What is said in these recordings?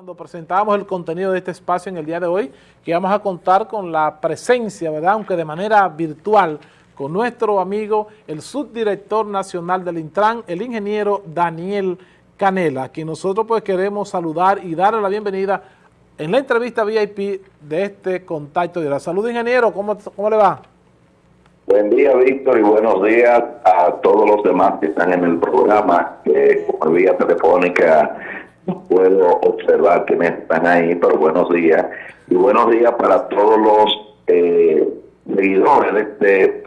Cuando presentamos el contenido de este espacio en el día de hoy, que vamos a contar con la presencia, ¿verdad? aunque de manera virtual, con nuestro amigo, el subdirector nacional del Intran, el ingeniero Daniel Canela, a quien nosotros pues queremos saludar y darle la bienvenida en la entrevista VIP de este contacto de la salud. Ingeniero, ¿cómo, cómo le va? Buen día, Víctor, y buenos días a todos los demás que están en el programa, que por vía telefónica puedo observar que me están ahí, pero buenos días. Y buenos días para todos los eh, seguidores de este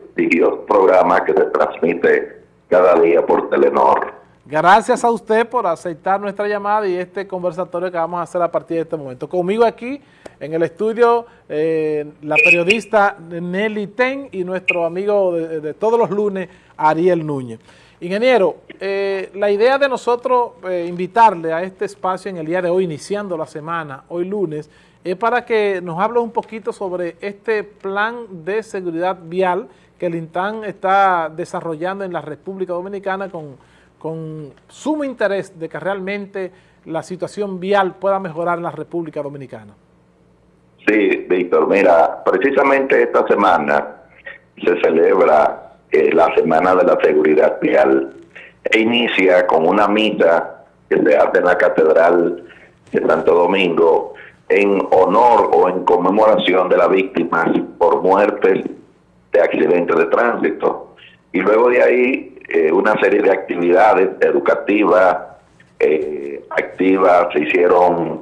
programa que se transmite cada día por Telenor. Gracias a usted por aceptar nuestra llamada y este conversatorio que vamos a hacer a partir de este momento. Conmigo aquí en el estudio eh, la periodista Nelly Ten y nuestro amigo de todos los lunes, Ariel Núñez. Ingeniero, eh, la idea de nosotros eh, invitarle a este espacio en el día de hoy, iniciando la semana, hoy lunes, es para que nos hable un poquito sobre este plan de seguridad vial que el INTAN está desarrollando en la República Dominicana con, con sumo interés de que realmente la situación vial pueda mejorar en la República Dominicana. Sí, Víctor, mira, precisamente esta semana se celebra la Semana de la Seguridad Vial e inicia con una misa que se hace en la Catedral de Santo Domingo en honor o en conmemoración de las víctimas por muertes de accidentes de tránsito. Y luego de ahí eh, una serie de actividades educativas, eh, activas, se hicieron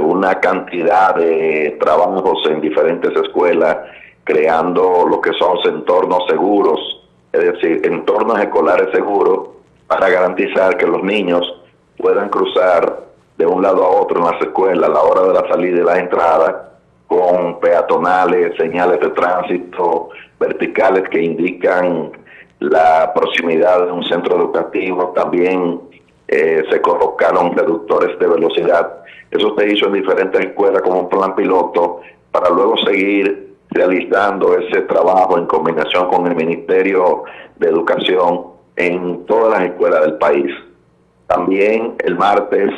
una cantidad de trabajos en diferentes escuelas creando lo que son entornos seguros, es decir, entornos escolares seguros para garantizar que los niños puedan cruzar de un lado a otro en las escuelas a la hora de la salida y la entrada con peatonales, señales de tránsito, verticales que indican la proximidad de un centro educativo, también eh, se colocaron reductores de velocidad. Eso se hizo en diferentes escuelas como un plan piloto para luego seguir realizando ese trabajo en combinación con el Ministerio de Educación en todas las escuelas del país. También el martes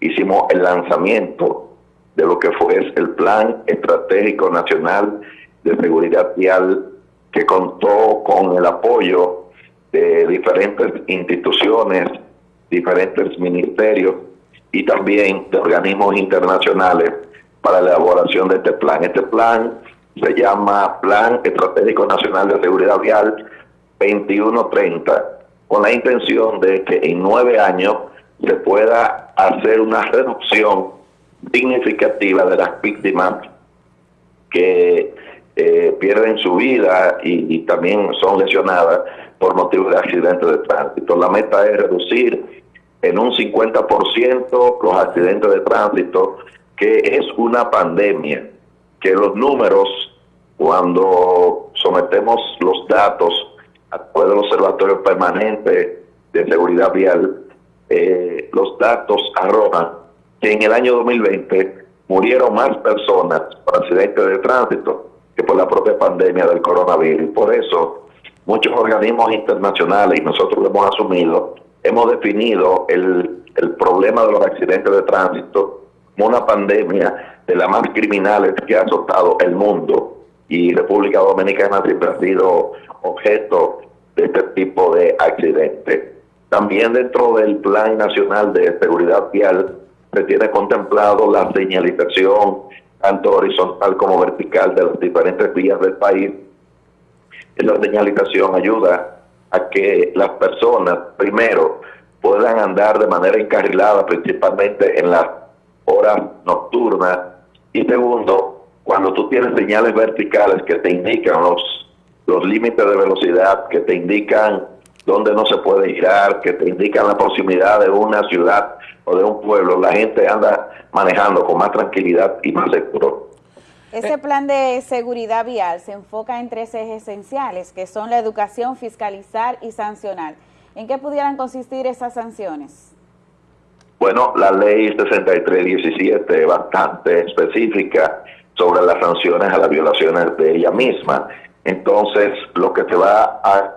hicimos el lanzamiento de lo que fue el Plan Estratégico Nacional de Seguridad Vial que contó con el apoyo de diferentes instituciones, diferentes ministerios y también de organismos internacionales para la elaboración de este plan. Este plan se llama Plan Estratégico Nacional de Seguridad Vial 2130, con la intención de que en nueve años se pueda hacer una reducción significativa de las víctimas que eh, pierden su vida y, también son lesionadas por motivo de accidentes de tránsito. La meta es reducir en un 50% los accidentes de tránsito, que es una pandemia que los números, cuando sometemos los datos a través del Observatorio Permanente de Seguridad Vial, eh, los datos arrojan que en el año 2020 murieron más personas por accidentes de tránsito que por la propia pandemia del coronavirus. Por eso, muchos organismos internacionales, y nosotros lo hemos asumido, hemos definido el, el problema de los accidentes de tránsito como una pandemia de las más criminales que ha azotado el mundo y República Dominicana siempre ha sido objeto de este tipo de accidentes. También dentro del Plan Nacional de Seguridad Vial se tiene contemplado la señalización tanto horizontal como vertical de las diferentes vías del país. La señalización ayuda a que las personas, primero, puedan andar de manera encarrilada, principalmente en las horas nocturnas, y segundo, cuando tú tienes señales verticales que te indican los, los límites de velocidad, que te indican dónde no se puede girar, que te indican la proximidad de una ciudad o de un pueblo, la gente anda manejando con más tranquilidad y más seguro. Ese plan de seguridad vial se enfoca en tres ejes esenciales, que son la educación, fiscalizar y sancionar. ¿En qué pudieran consistir esas sanciones? Bueno, la ley 6317 es bastante específica sobre las sanciones a las violaciones de ella misma. Entonces, lo que se va a...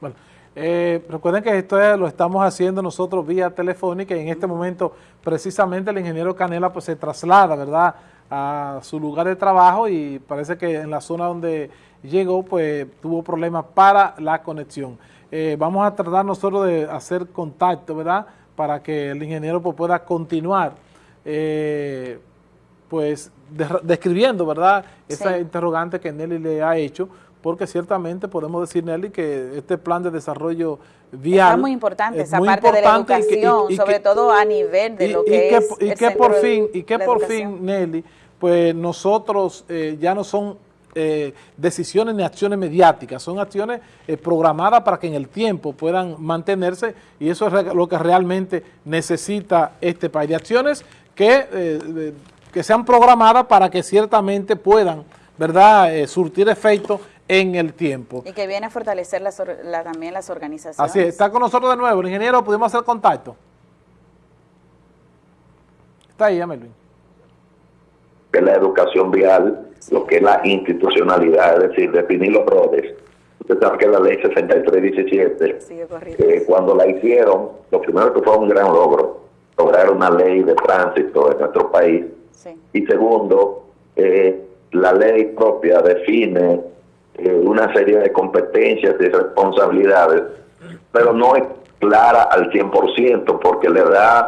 Bueno, Eh, recuerden que esto lo estamos haciendo nosotros vía telefónica y en este momento precisamente el ingeniero Canela pues se traslada, ¿verdad?, a su lugar de trabajo y parece que en la zona donde llegó pues tuvo problemas para la conexión. Eh, vamos a tratar nosotros de hacer contacto, ¿verdad?, para que el ingeniero pues, pueda continuar eh, pues describiendo, ¿verdad?, esa interrogante que Nelly le ha hecho, porque ciertamente podemos decir, Nelly, que este plan de desarrollo vial... Es muy importante esa parte de la educación, sobre todo a nivel de lo que, es Y que por fin, y que por fin, Nelly, pues nosotros eh, ya no son eh, decisiones ni acciones mediáticas, son acciones eh, programadas para que en el tiempo puedan mantenerse y eso es lo que realmente necesita este país, de acciones que, que sean programadas para que ciertamente puedan ¿verdad? surtir efecto en el tiempo. Y que viene a fortalecer también las organizaciones. Así es, está con nosotros de nuevo, el ingeniero, ¿pudimos hacer contacto? Está ahí, Melvin. Que la educación vial, lo que es la institucionalidad, es decir, definir los roles. Usted sabe que la ley 6317, eh, cuando la hicieron, lo primero que fue un gran logro, lograr una ley de tránsito en nuestro país. Y segundo, eh, la ley propia define eh, una serie de competencias y responsabilidades, pero no es clara al 100% porque le da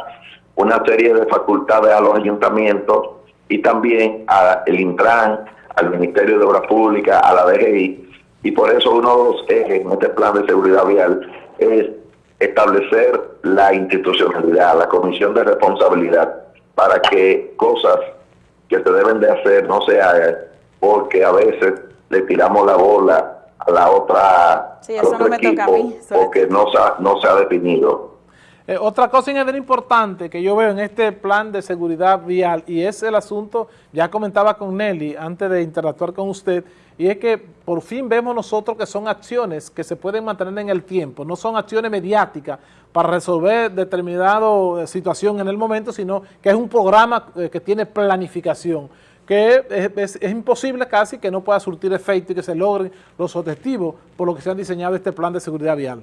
una serie de facultades a los ayuntamientos y también al Intran, al Ministerio de Obras Públicas, a la DGI, y por eso uno de los ejes en este plan de seguridad vial es establecer la institucionalidad, la comisión de responsabilidad, para que cosas que se deben de hacer no se hagan, porque a veces le tiramos la bola a la otra sí, eso no me toca a mí, porque no se, ha, no se ha definido. Eh, otra cosa importante que yo veo en este plan de seguridad vial y es el asunto, ya comentaba con Nelly antes de interactuar con usted, y es que por fin vemos nosotros que son acciones que se pueden mantener en el tiempo, no son acciones mediáticas para resolver determinada eh, situación en el momento, sino que es un programa eh, que tiene planificación que es, imposible casi que no pueda surtir efecto y que se logren los objetivos por lo que se han diseñado este plan de seguridad vial.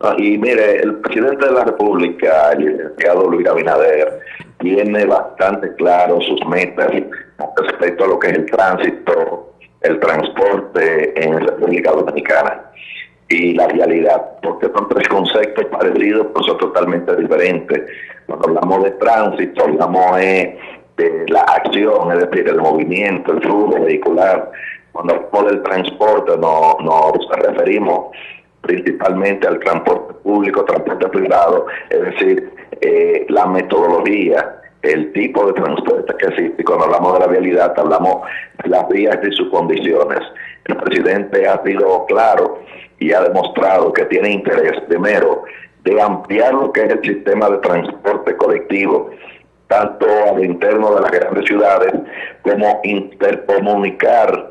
Ah, y mire, el presidente de la República, el licenciado Luis Abinader, tiene bastante claro sus metas respecto a lo que es el tránsito, el transporte en la República Dominicana y la realidad, porque son tres conceptos parecidos, pero son totalmente diferentes. Cuando hablamos de tránsito, hablamos de de la acción, es decir, el movimiento, el flujo vehicular. Cuando hablamos del transporte nos, nos referimos principalmente al transporte público, transporte privado, es decir, eh, la metodología, el tipo de transporte que existe. Cuando hablamos de la vialidad, hablamos de las vías y sus condiciones. El presidente ha sido claro y ha demostrado que tiene interés, primero, de ampliar lo que es el sistema de transporte colectivo tanto al interno de las grandes ciudades como intercomunicar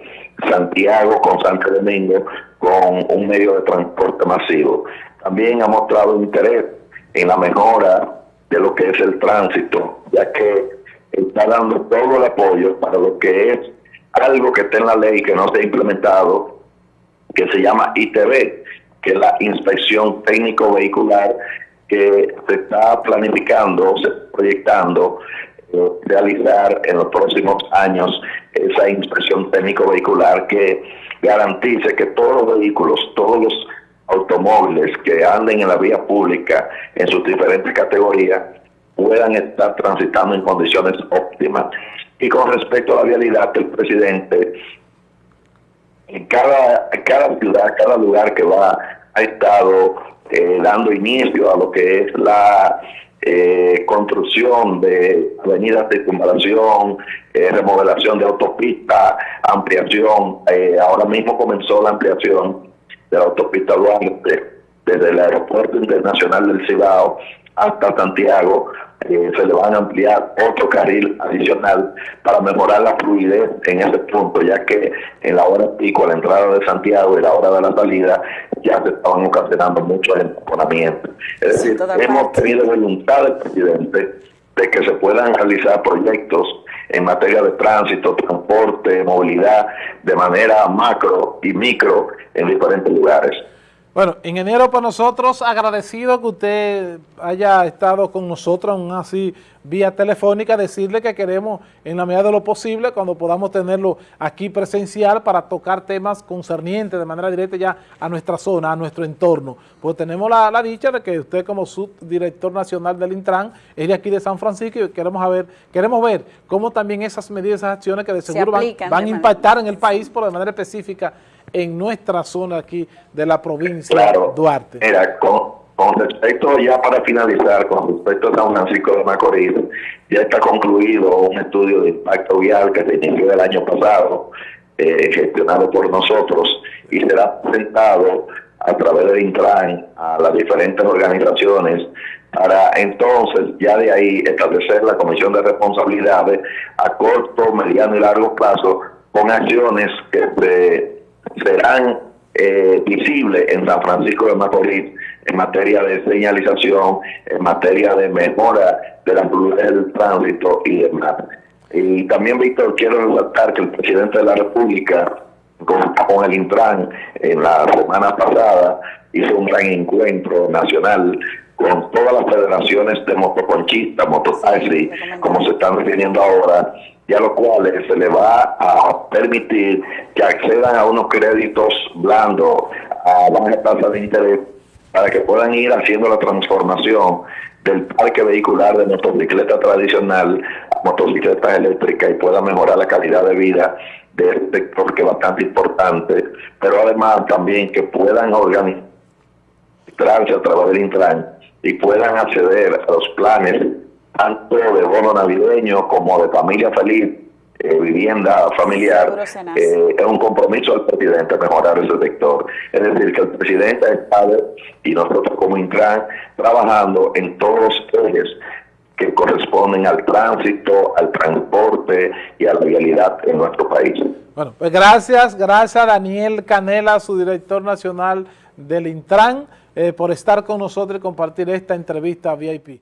Santiago con Santo Domingo con un medio de transporte masivo. También ha mostrado interés en la mejora de lo que es el tránsito, ya que está dando todo el apoyo para lo que es algo que está en la ley que no se ha implementado, que se llama ITV, que es la inspección técnico vehicular que se está planificando, se está proyectando realizar en los próximos años esa inspección técnico vehicular que garantice que todos los vehículos, todos los automóviles que anden en la vía pública en sus diferentes categorías puedan estar transitando en condiciones óptimas. Y con respecto a la vialidad, el presidente en cada, cada ciudad, cada lugar que va, ha estado eh, dando inicio a lo que es la eh, construcción de avenidas de circunvalación, eh, remodelación de autopistas, ampliación. ahora mismo comenzó la ampliación de la autopista Duarte desde el Aeropuerto Internacional del Cibao hasta Santiago, eh, se le van a ampliar otro carril adicional para mejorar la fluidez en ese punto, ya que en la hora pico, a la entrada de Santiago y la hora de la salida, ya se estaban ocasionando muchos enconamientos. Es decir, hemos tenido voluntad del presidente de que se puedan realizar proyectos en materia de tránsito, transporte, movilidad, de manera macro y micro en diferentes lugares. Bueno, ingeniero, para nosotros agradecido que usted haya estado con nosotros, aún así vía telefónica, decirle que queremos en la medida de lo posible, cuando podamos tenerlo aquí presencial, para tocar temas concernientes de manera directa ya a nuestra zona, a nuestro entorno. Pues tenemos la, dicha de que usted como subdirector nacional del Intran es de aquí de San Francisco y queremos ver, queremos ver cómo también esas medidas, esas acciones que de seguro van, van a impactar en el país, por de manera específica en nuestra zona aquí de la provincia claro, Duarte. Mira, con, respecto, ya para finalizar, con respecto a San Francisco de Macorís, ya está concluido un estudio de impacto vial que se inició el año pasado, eh, gestionado por nosotros, y será presentado a través del Intran a las diferentes organizaciones para entonces ya de ahí establecer la comisión de responsabilidades a corto, mediano y largo plazo con acciones que se serán eh, visibles en San Francisco de Macorís en materia de señalización, en materia de mejora de la del tránsito y demás. Y también, Víctor, quiero resaltar que el presidente de la República, con, con el Intran, en la semana pasada, hizo un gran encuentro nacional con todas las federaciones de motoconchistas, mototaxi, como se están refiriendo ahora, y a los cuales se le va a permitir que accedan a unos créditos blandos a baja tasa de interés para que puedan ir haciendo la transformación del parque vehicular de motocicleta tradicional a motocicletas eléctricas y pueda mejorar la calidad de vida de este sector que es bastante importante, pero además también que puedan organizarse a través del Intran y puedan acceder a los planes tanto de bono navideño como de familia feliz, eh, vivienda familiar, eh, es un compromiso del presidente mejorar ese sector. Es decir, que el presidente está y nosotros como Intran trabajando en todos los ejes que corresponden al tránsito, al transporte y a la vialidad en nuestro país. Bueno, pues gracias, gracias a Daniel Canela, su director nacional del Intran, eh, por estar con nosotros y compartir esta entrevista VIP.